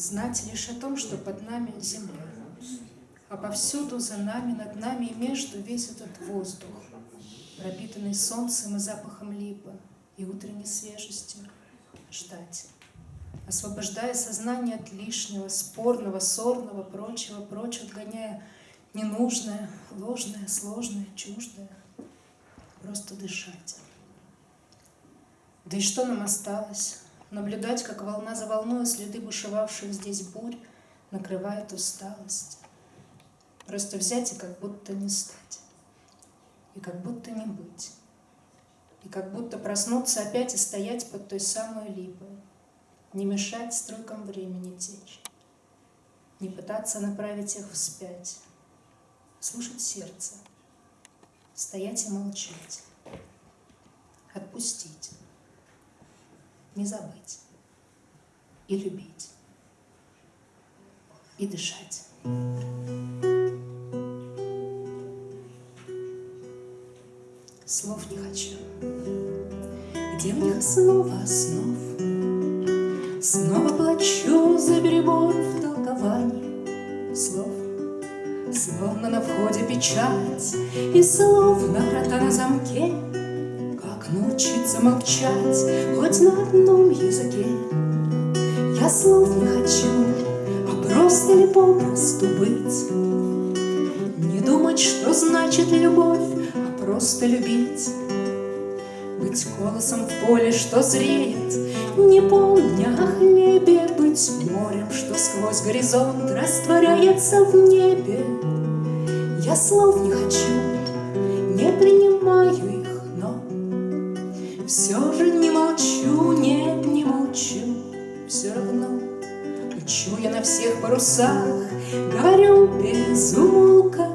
Знать лишь о том, что под нами земля, а повсюду за нами, над нами и между весь этот воздух, пропитанный солнцем и запахом липы и утренней свежестью, ждать, освобождая сознание от лишнего, спорного, сорного, прочего, прочего, отгоняя ненужное, ложное, сложное, чуждое, просто дышать. Да и что нам осталось? Наблюдать, как волна за волной следы бушевавших здесь бурь накрывает усталость. Просто взять и как будто не стать. И как будто не быть. И как будто проснуться опять и стоять под той самой липой. Не мешать стройкам времени течь. Не пытаться направить их вспять. Слушать сердце. Стоять и молчать. Отпустить не забыть и любить, и дышать. Слов не хочу, где в них снова основ. Снова плачу за перебор в толковании слов. Словно на входе печать, и словно врата на замке — научиться молчать хоть на одном языке. Я слов не хочу, а просто ли попросту быть. Не думать, что значит любовь, а просто любить. Быть колосом в поле, что зреет, не помня о хлебе, Быть морем, что сквозь горизонт растворяется в небе. Я слов не хочу, все же не молчу, нет, не молчу, все равно Учу я на всех парусах, говорю без умолка,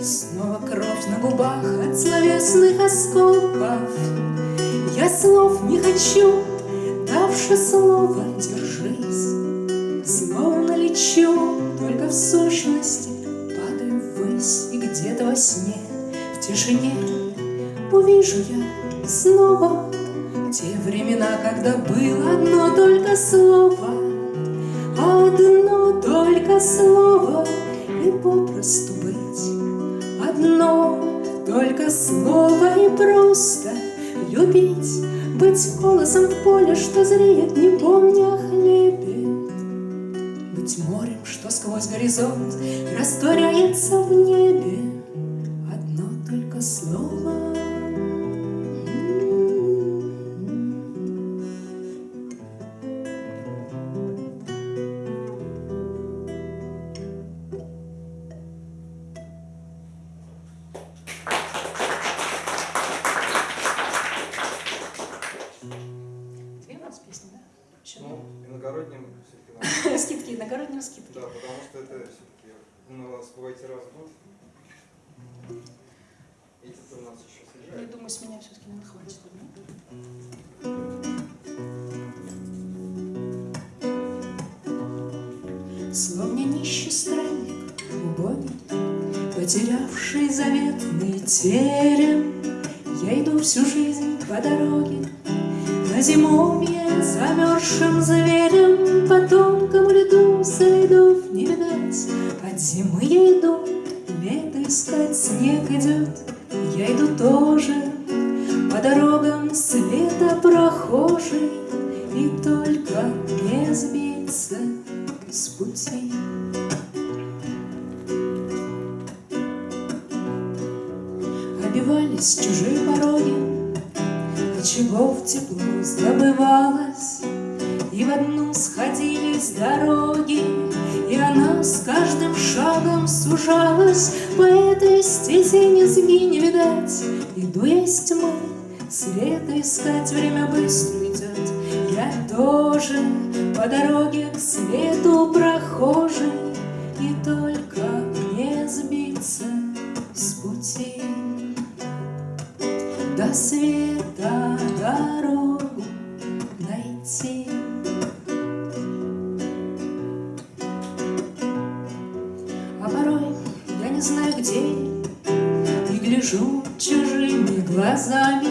И снова кровь на губах от словесных осколков. Я слов не хочу, давши слово, держись. Словно лечу, только в сущности падаю ввысь, И где-то во сне, в тишине увижу я снова те времена, когда было одно только слово, Одно только слово и попросту быть. Одно только слово и просто любить, Быть голосом в поле, что зреет, не помня о хлебе. Быть морем, что сквозь горизонт растворяется в небе. Одно только слово Бывайте раз в год. Эти-то у нас еще съезжают. Я думаю, с меня все-таки не хватит. Словно нищий странник, убогий, Потерявший заветный терем, Я иду всю жизнь по дороге, На зимовье замерзшим зверем, По тонкому льду следов не видать, От зимы я иду, лето искать снег идет, Я иду тоже по дорогам света прохожий, И только не сбиться с пути. Обивались чужие пороги, Отчего в тепло забывалось, И в одну сходились дороги, И она с каждым шагом сужалась, По этой стези низги не видать. Иду я из тьмы, света искать, Время быстро идет, Я тоже по дороге к свету прохожий, найти. А порой я не знаю где. И гляжу чужими глазами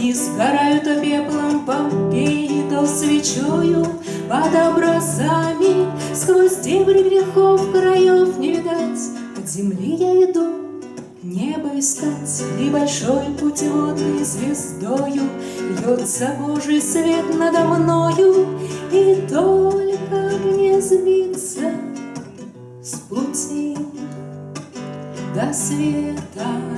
И сгорают то пеплом Помпеи, свечою под образами. Сквозь дебри грехов краев не видать, От земли я иду небо искать, И большой путеводной звездою Льется Божий свет надо мною, И только мне сбиться с пути до света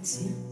canción.